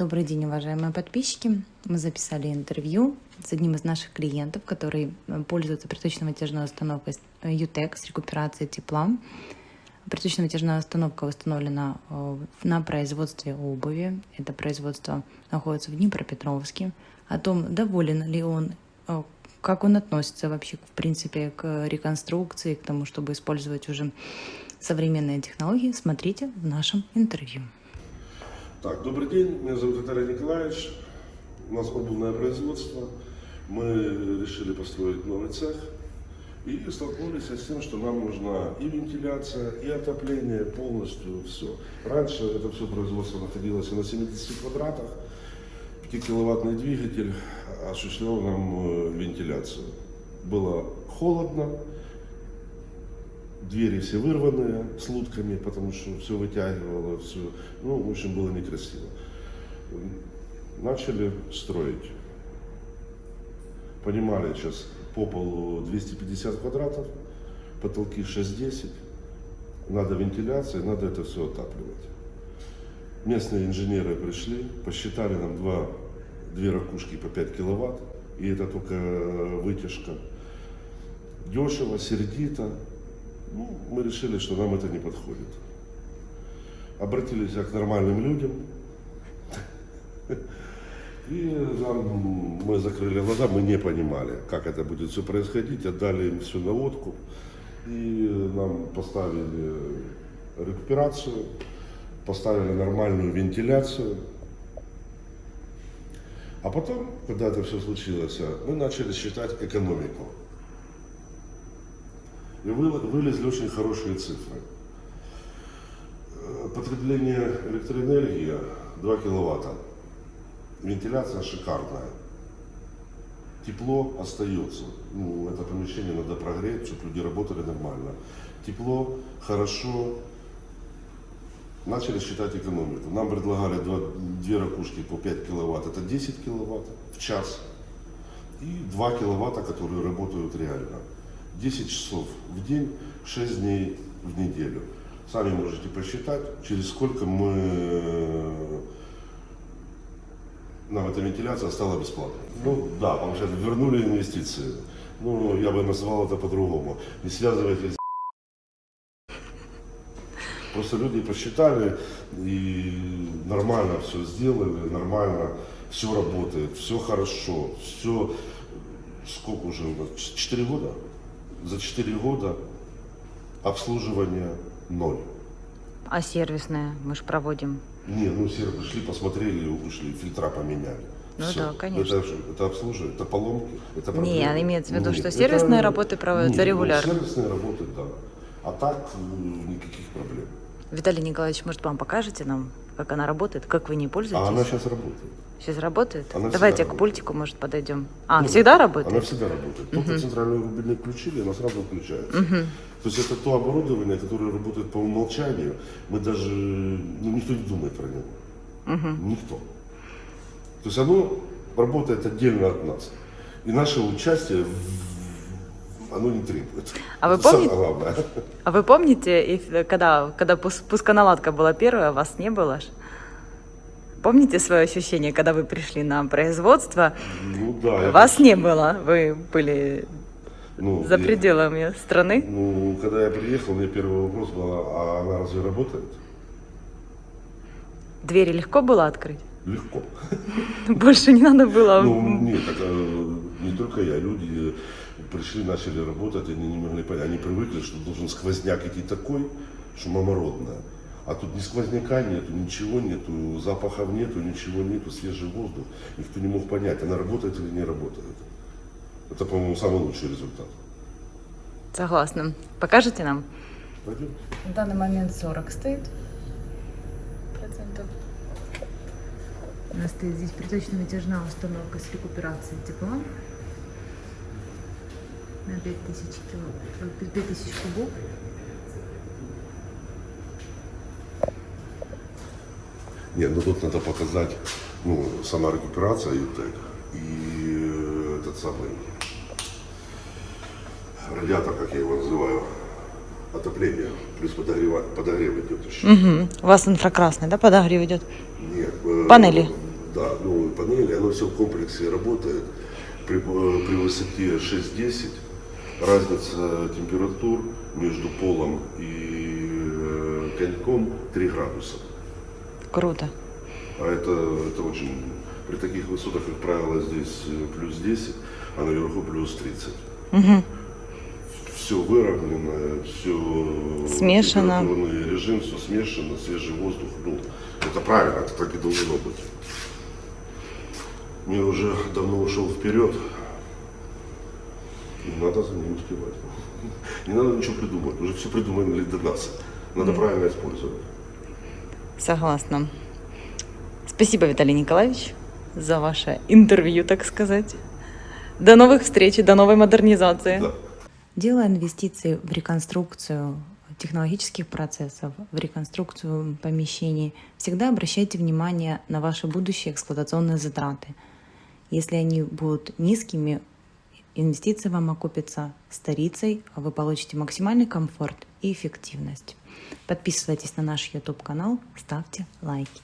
Добрый день, уважаемые подписчики. Мы записали интервью с одним из наших клиентов, который э, пользуется приточно-вытяжной установкой UTEC с рекуперацией тепла. Приточно-вытяжная установка установлена э, на производстве обуви. Это производство находится в Днепропетровске. О том, доволен ли он, э, как он относится вообще, в принципе, к реконструкции, к тому, чтобы использовать уже современные технологии, смотрите в нашем интервью. Так, добрый день, меня зовут Виталий Николаевич. У нас обувное производство. Мы решили построить новый цех и столкнулись с тем, что нам нужна и вентиляция, и отопление, полностью все. Раньше это все производство находилось на 70 квадратах. 5-киловаттный двигатель осуществлял нам э, вентиляцию. Было холодно, двери все вырванные с лутками, потому что все вытягивало, все, ну, в общем, было некрасиво. Начали строить. Понимали сейчас по полу 250 квадратов, потолки 6-10, надо вентиляция, надо это все отапливать. Местные инженеры пришли, посчитали нам два, две ракушки по 5 киловатт, и это только вытяжка. Дешево, сердито, ну, мы решили, что нам это не подходит. Обратились к нормальным людям. И нам, мы закрыли глаза, мы не понимали, как это будет все происходить. Отдали им всю наводку. И нам поставили рекуперацию, поставили нормальную вентиляцию. А потом, когда это все случилось, мы начали считать экономику. И вылезли очень хорошие цифры. Э, потребление электроэнергии 2 киловатта. Вентиляция шикарная. Тепло остается. Ну, это помещение надо прогреть, чтобы люди работали нормально. Тепло, хорошо. Начали считать экономику. Нам предлагали два, две ракушки по 5 киловатт. Это 10 киловатт в час. И 2 киловатта, которые работают реально. 10 часов в день, 6 дней в неделю. Сами можете посчитать, через сколько мы нам эта вентиляция стала бесплатной. Ну да, получается, вернули инвестиции. Ну, я бы назвал это по-другому. Не связывайтесь Просто люди посчитали и нормально все сделали, нормально все работает, все хорошо, все, сколько уже у нас, 4 года? За 4 года обслуживание ноль. А сервисное мы же проводим? Не, ну сервис пришли, посмотрели, ушли, фильтра поменяли. Ну Все. да, конечно. Это, это обслуживание, это поломки, это проблемы. Не, имеется в виду, Нет, что сервисные это, работы проводятся Нет, регулярно. Ну, сервисные работы, да. А так никаких проблем. Виталий Николаевич, может, вам покажете нам, как она работает, как вы не пользуетесь? А она сейчас работает. Сейчас работает? Она Давайте к пультику, может, подойдем. А, ну, всегда работает? Она всегда работает. Только угу. центральный рубильник включили, она сразу включается. Угу. То есть это то оборудование, которое работает по умолчанию. Мы даже, ну, никто не думает про него. Угу. Никто. То есть оно работает отдельно от нас. И наше участие оно не требует. А вы помните, а вы помните, когда, когда пусконаладка была первая, вас не было? Помните свое ощущение, когда вы пришли на производство? Ну да. Вас не было, вы были ну, за пределами я, страны? Ну, когда я приехал, мне первый вопрос был, а она разве работает? Двери легко было открыть? Легко. Больше не надо было? Ну, нет, так, э, не только я, люди пришли, начали работать, они не могли понять, они привыкли, что должен сквозняк идти такой, что мамородная. А тут ни сквозняка нету, ничего нету, запахов нету, ничего нету, свежий воздух. Никто не мог понять, она работает или не работает. Это, по-моему, самый лучший результат. Согласна. Покажете нам? Пойдем. В данный момент 40 стоит процентов. У нас стоит здесь приточно-вытяжная установка с рекуперацией тепла на 5000 кило, 5000 кубов. Нет, ну тут надо показать, ну, сама рекуперация ЮТЕК и этот самый радиатор, как я его называю, отопление, плюс подогрев, подогрев идет еще. Угу. У вас инфракрасный, да, подогрев идет? Нет. Э, Панели? Да, новые панели, оно все в комплексе работает при, э, при высоте 6-10. Разница температур между полом и э, коньком 3 градуса. Круто. А это, это очень... При таких высотах, как правило, здесь э, плюс 10, а наверху плюс 30. Угу. Все выровнено, все... Смешано. температурный режим, все смешано, свежий воздух. Ну, это правильно, это так и должно быть. Мир уже давно ушел вперед. И надо за ним успевать. Не надо ничего придумать, уже все придумали для нас. Надо правильно использовать. Согласна. Спасибо, Виталий Николаевич, за ваше интервью, так сказать. До новых встреч и до новой модернизации. Да. Делая инвестиции в реконструкцию технологических процессов, в реконструкцию помещений, всегда обращайте внимание на ваши будущие эксплуатационные затраты. Если они будут низкими, инвестиции вам окупятся старицей, а вы получите максимальный комфорт и эффективность. Подписывайтесь на наш YouTube канал, ставьте лайки.